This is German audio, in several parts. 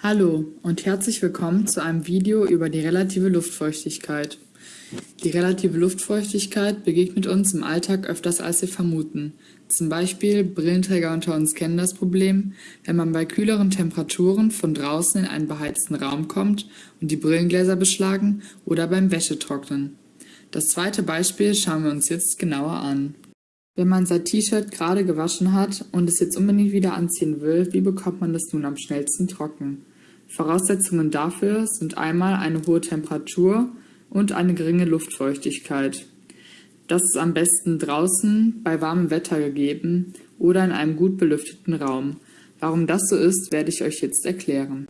Hallo und herzlich willkommen zu einem Video über die relative Luftfeuchtigkeit. Die relative Luftfeuchtigkeit begegnet uns im Alltag öfters als wir vermuten. Zum Beispiel Brillenträger unter uns kennen das Problem, wenn man bei kühleren Temperaturen von draußen in einen beheizten Raum kommt und die Brillengläser beschlagen oder beim Wäschetrocknen. Das zweite Beispiel schauen wir uns jetzt genauer an. Wenn man sein T-Shirt gerade gewaschen hat und es jetzt unbedingt wieder anziehen will, wie bekommt man das nun am schnellsten trocken? Voraussetzungen dafür sind einmal eine hohe Temperatur und eine geringe Luftfeuchtigkeit. Das ist am besten draußen bei warmem Wetter gegeben oder in einem gut belüfteten Raum. Warum das so ist, werde ich euch jetzt erklären.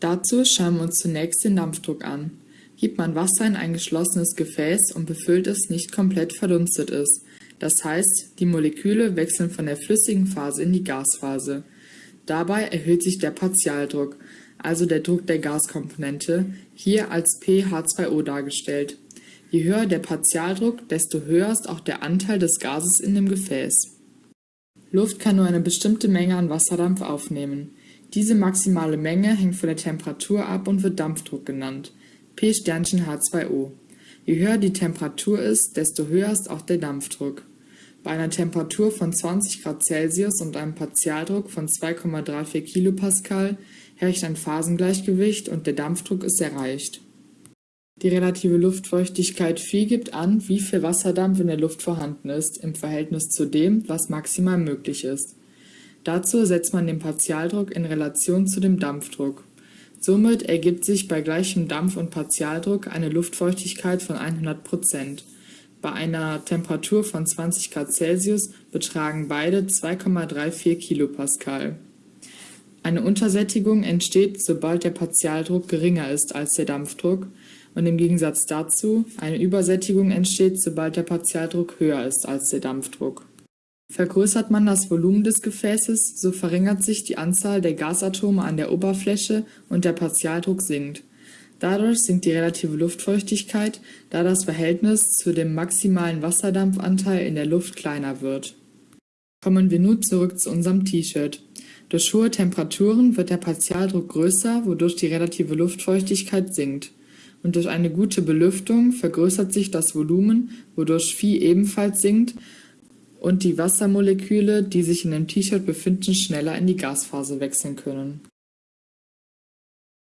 Dazu schauen wir uns zunächst den Dampfdruck an. Gibt man Wasser in ein geschlossenes Gefäß und befüllt es nicht komplett verdunstet ist, das heißt, die Moleküle wechseln von der flüssigen Phase in die Gasphase. Dabei erhöht sich der Partialdruck, also der Druck der Gaskomponente, hier als pH2O dargestellt. Je höher der Partialdruck, desto höher ist auch der Anteil des Gases in dem Gefäß. Luft kann nur eine bestimmte Menge an Wasserdampf aufnehmen. Diese maximale Menge hängt von der Temperatur ab und wird Dampfdruck genannt, P H2O. Je höher die Temperatur ist, desto höher ist auch der Dampfdruck. Bei einer Temperatur von 20 Grad Celsius und einem Partialdruck von 2,34 kPa herrscht ein Phasengleichgewicht und der Dampfdruck ist erreicht. Die relative Luftfeuchtigkeit Phi gibt an, wie viel Wasserdampf in der Luft vorhanden ist, im Verhältnis zu dem, was maximal möglich ist. Dazu setzt man den Partialdruck in Relation zu dem Dampfdruck. Somit ergibt sich bei gleichem Dampf- und Partialdruck eine Luftfeuchtigkeit von 100 Prozent. Bei einer Temperatur von 20 Grad Celsius betragen beide 2,34 Kilopascal. Eine Untersättigung entsteht, sobald der Partialdruck geringer ist als der Dampfdruck und im Gegensatz dazu eine Übersättigung entsteht, sobald der Partialdruck höher ist als der Dampfdruck. Vergrößert man das Volumen des Gefäßes, so verringert sich die Anzahl der Gasatome an der Oberfläche und der Partialdruck sinkt. Dadurch sinkt die relative Luftfeuchtigkeit, da das Verhältnis zu dem maximalen Wasserdampfanteil in der Luft kleiner wird. Kommen wir nun zurück zu unserem T-Shirt. Durch hohe Temperaturen wird der Partialdruck größer, wodurch die relative Luftfeuchtigkeit sinkt. Und durch eine gute Belüftung vergrößert sich das Volumen, wodurch Phi ebenfalls sinkt und die Wassermoleküle, die sich in dem T-Shirt befinden, schneller in die Gasphase wechseln können